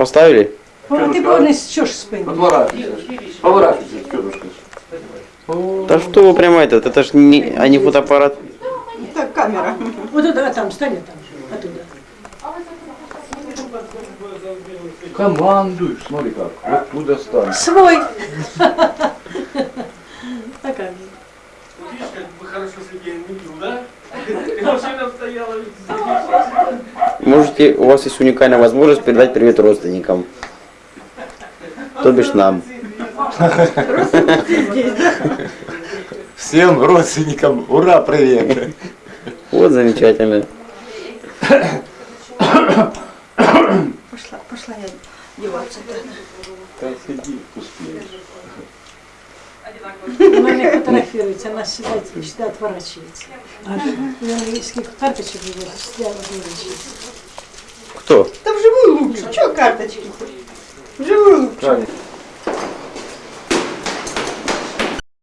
Поставили? Ти повернись, що ж спину. Поворачивайся. Поворачивайся, тетушка. Да что вы прямо этот, это ж не, а не фотоаппарат. Так, камера. Вот туда, а там, стань там, оттуда. Командуй, смотри как. Вот туда стань. Свой. А как же? Видишь, как бы хорошо Сергей отметил, да? Можете, у вас есть уникальная возможность передать привет родственникам. То бишь нам. Всем родственникам ура, привет. Вот замечательно. Пошла, пошла я деваться. Там сиди, успеешь. Фотографируется, она всегда, всегда отворачивается. А английских карточек выводит, всегда отворачивается. Кто? Да вживую лучше. Чего карточки? Вживую лучше. Правильно.